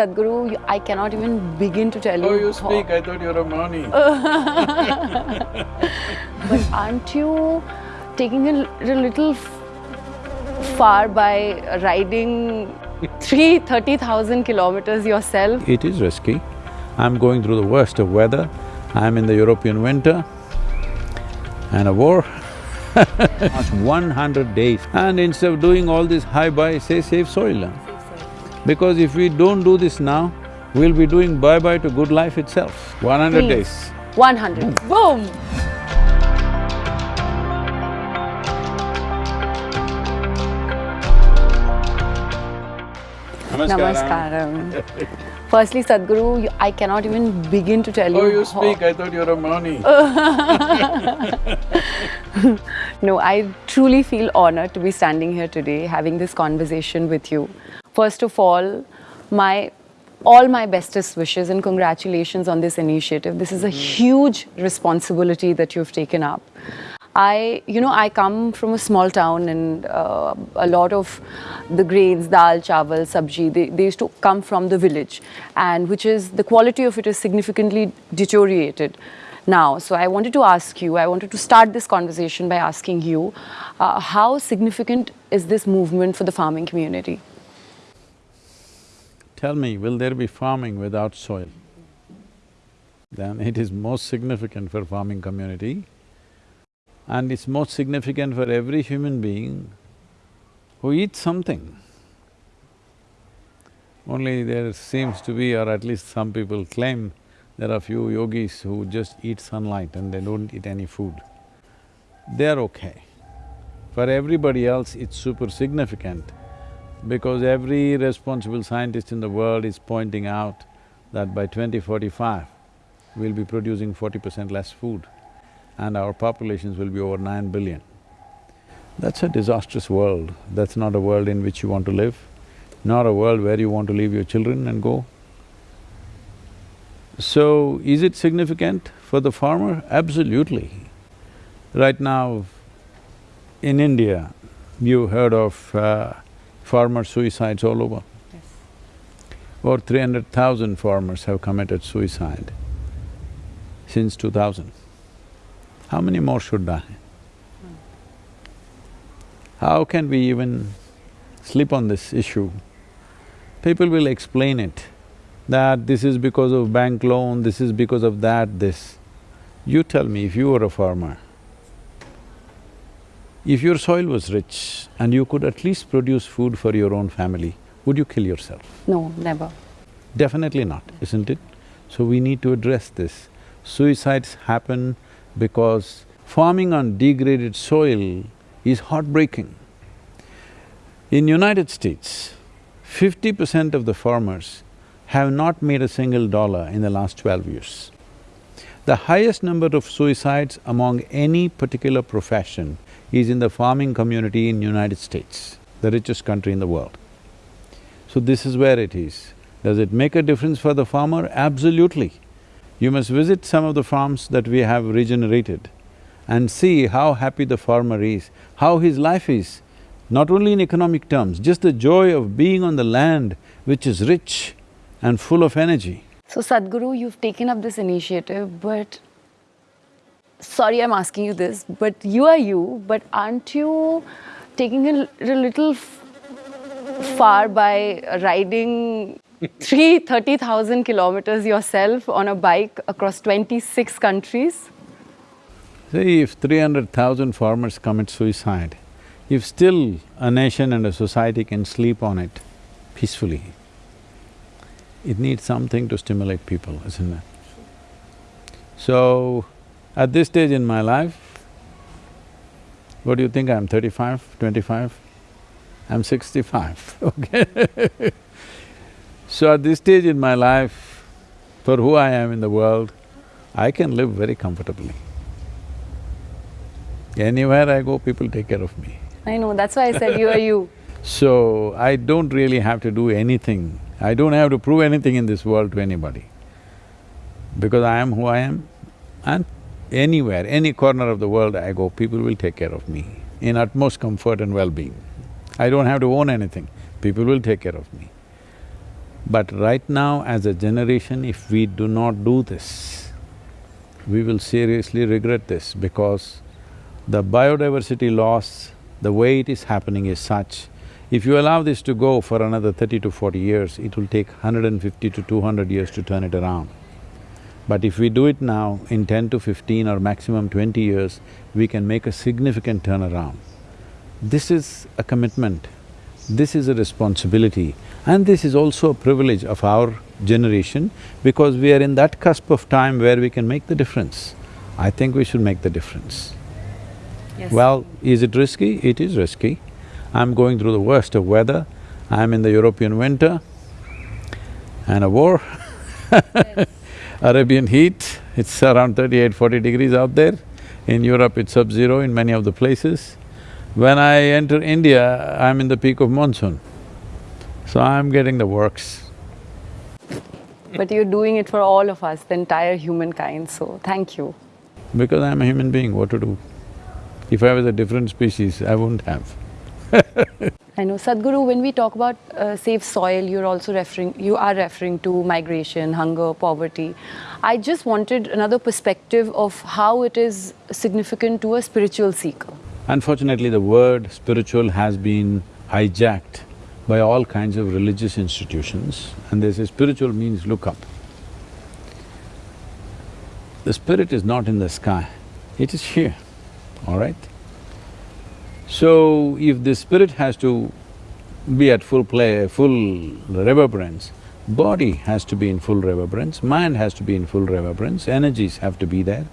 Sadhguru, you- I cannot even begin to tell Oh, you. Oh, you how- speak, I thought you were a Mani. But aren't you taking it a little far by riding three thirty thousand kilometers yourself? It is risky. I'm going through the worst of weather. I'm in the European winter and a war. It's one hundred days. And instead of doing all this high-bye, say save soil. Huh? Because if we don't do this now, we'll be doing bye-bye to good life itself. One hundred days. One hundred. Boom! Namaskaram. Firstly, Sadhguru, you- I cannot even begin to tell you. Oh, you speak, I thought you were a Mani. No, I truly feel honored to be standing here today having this conversation with you. First of all, my all my bestest wishes and congratulations on this initiative. This is a huge responsibility that you've taken up. I, you know, I come from a small town and uh, a lot of the grains, dal, chawal, sabji, they, they used to come from the village and which is, the quality of it is significantly deteriorated now. So I wanted to ask you, I wanted to start this conversation by asking you, uh, how significant is this movement for the farming community? Tell me, will there be farming without soil? Then it is most significant for farming community and it's most significant for every human being who eats something. Only there seems to be, or at least some people claim, there are few yogis who just eat sunlight and they don't eat any food. They're okay. For everybody else, it's super significant because every responsible scientist in the world is pointing out that by 2045, we'll be producing forty percent less food and our populations will be over nine billion. That's a disastrous world. That's not a world in which you want to live, not a world where you want to leave your children and go. So, is it significant for the farmer? Absolutely. Right now, in India, you heard of uh, farmer suicides all over. Yes. Over three hundred thousand farmers have committed suicide since two thousand. How many more should die? How can we even sleep on this issue? People will explain it, that this is because of bank loan, this is because of that, this. You tell me, if you were a farmer, if your soil was rich and you could at least produce food for your own family, would you kill yourself? No, never. Definitely not, isn't it? So we need to address this. Suicides happen because farming on degraded soil is heartbreaking. In United States, fifty percent of the farmers have not made a single dollar in the last twelve years. The highest number of suicides among any particular profession is in the farming community in United States, the richest country in the world. So this is where it is. Does it make a difference for the farmer? Absolutely. You must visit some of the farms that we have regenerated and see how happy the farmer is, how his life is, not only in economic terms, just the joy of being on the land which is rich and full of energy. So Sadhguru, you've taken up this initiative, but sorry I'm asking you this, but you are you, but aren't you taking it a little far by riding three thirty thousand kilometers yourself on a bike across twenty-six countries? See, if three hundred thousand farmers commit suicide, if still a nation and a society can sleep on it peacefully, it needs something to stimulate people, isn't it? So, at this stage in my life, what do you think, I'm thirty-five, twenty-five? I'm sixty-five, okay? so at this stage in my life, for who I am in the world, I can live very comfortably. Anywhere I go, people take care of me. I know, that's why I said you are you. So, I don't really have to do anything. I don't have to prove anything in this world to anybody. Because I am who I am and anywhere, any corner of the world I go, people will take care of me in utmost comfort and well-being. I don't have to own anything, people will take care of me. But right now, as a generation, if we do not do this, we will seriously regret this because the biodiversity loss, the way it is happening is such, if you allow this to go for another thirty to forty years, it will take hundred and fifty to two hundred years to turn it around. But if we do it now, in ten to fifteen or maximum twenty years, we can make a significant turnaround. This is a commitment, this is a responsibility and this is also a privilege of our generation because we are in that cusp of time where we can make the difference. I think we should make the difference. Yes. Well, is it risky? It is risky. I'm going through the worst of weather, I'm in the European winter and a war Arabian heat, it's around 38, 40 degrees out there. In Europe, it's sub-zero in many of the places. When I enter India, I'm in the peak of monsoon. So I'm getting the works. But you're doing it for all of us, the entire humankind, so thank you. Because I'm a human being, what to do? If I was a different species, I wouldn't have. I know, Sadhguru, when we talk about uh, save soil, you're also referring, you are referring to migration, hunger, poverty. I just wanted another perspective of how it is significant to a spiritual seeker. Unfortunately, the word spiritual has been hijacked by all kinds of religious institutions and they say spiritual means look up. The spirit is not in the sky, it is here, all right? So, if the spirit has to be at full play, full reverberance, body has to be in full reverberance, mind has to be in full reverberance, energies have to be there.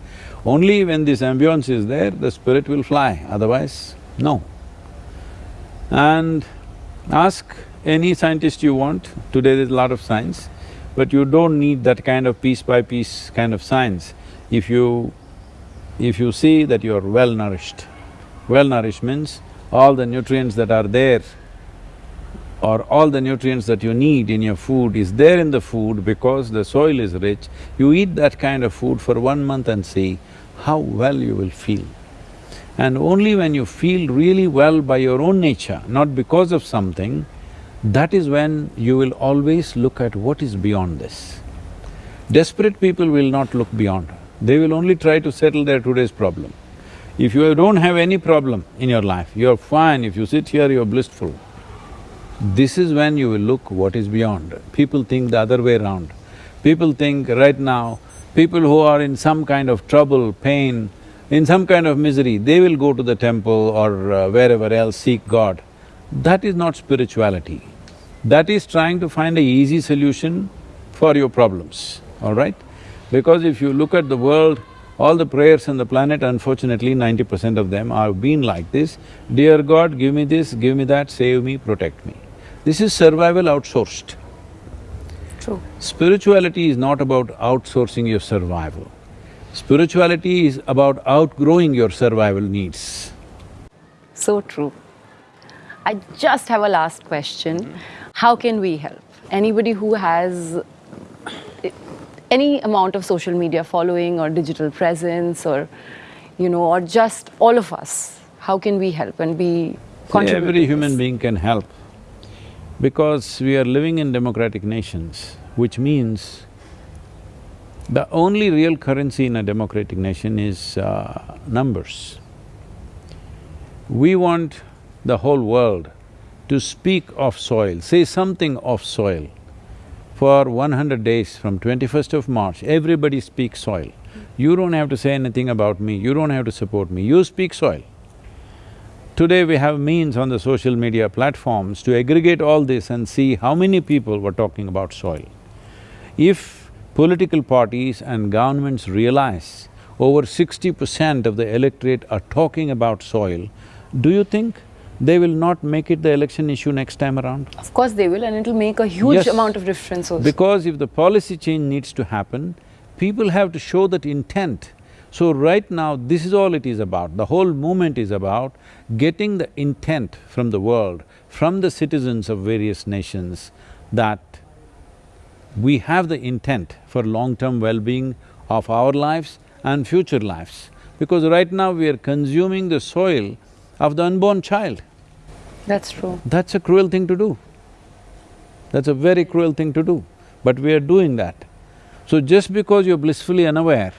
Only when this ambience is there, the spirit will fly, otherwise, no. And ask any scientist you want, today there's a lot of science, but you don't need that kind of piece by piece kind of science. If you… if you see that you're well nourished, well nourished means all the nutrients that are there or all the nutrients that you need in your food is there in the food because the soil is rich, you eat that kind of food for one month and see how well you will feel. And only when you feel really well by your own nature, not because of something, that is when you will always look at what is beyond this. Desperate people will not look beyond, they will only try to settle their today's problem. If you don't have any problem in your life, you're fine, if you sit here, you're blissful. This is when you will look what is beyond. People think the other way around. People think right now, people who are in some kind of trouble, pain, in some kind of misery, they will go to the temple or uh, wherever else seek God. That is not spirituality. That is trying to find a easy solution for your problems, all right? Because if you look at the world, all the prayers on the planet, unfortunately, ninety percent of them have been like this, Dear God, give me this, give me that, save me, protect me. This is survival outsourced. True. Spirituality is not about outsourcing your survival. Spirituality is about outgrowing your survival needs. So true. I just have a last question. Mm-hmm. How can we help? Anybody who has any amount of social media following or digital presence or, you know, or just all of us, how can we help and be contribute Every human being can help because we are living in democratic nations, which means the only real currency in a democratic nation is uh, numbers. We want the whole world to speak of soil, say something of soil. For one hundred days, from twenty-first of March, everybody speaks soil. You don't have to say anything about me, you don't have to support me, you speak soil. Today we have means on the social media platforms to aggregate all this and see how many people were talking about soil. If political parties and governments realize over sixty percent of the electorate are talking about soil, do you think they will not make it the election issue next time around? Of course they will and it'll make a huge Yes. amount of difference also. Because if the policy change needs to happen, people have to show that intent. So right now, this is all it is about. The whole movement is about getting the intent from the world, from the citizens of various nations, that we have the intent for long-term well-being of our lives and future lives. Because right now we are consuming the soil of the unborn child. That's true. That's a cruel thing to do. That's a very cruel thing to do, but we are doing that. So just because you're blissfully unaware,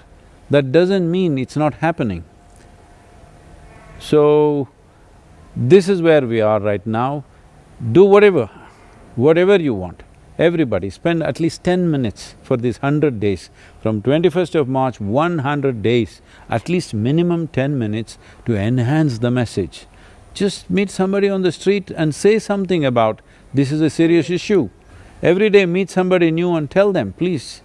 that doesn't mean it's not happening. So, this is where we are right now. Do whatever, whatever you want. Everybody spend at least ten minutes for these hundred days. From twenty-first of March, one hundred days, at least minimum ten minutes to enhance the message. Just meet somebody on the street and say something about, this is a serious issue. Every day meet somebody new and tell them, please,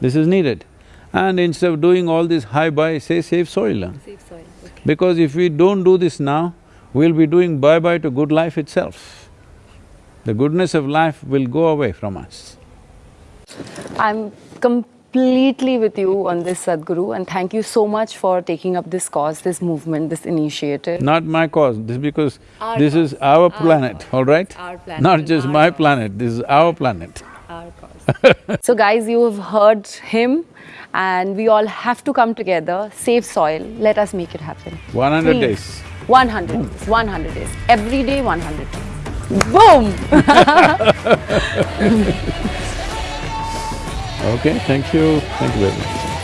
this is needed. And instead of doing all this hi-bye, say save soil. Save soil, okay. Because if we don't do this now, we'll be doing bye-bye to good life itself. The goodness of life will go away from us. I'm completely with you on this, Sadhguru, and thank you so much for taking up this cause, this movement, this initiative. Not my cause, this is because Our this is our planet, all right? Our planet Not just our my cause. planet, this is our planet. Our cause. so guys, you have heard him and we all have to come together, save soil, let us make it happen. One hundred Please. days. 100 days, 100 days. Every day 100 days. Boom! Okay, thank you, thank you very much.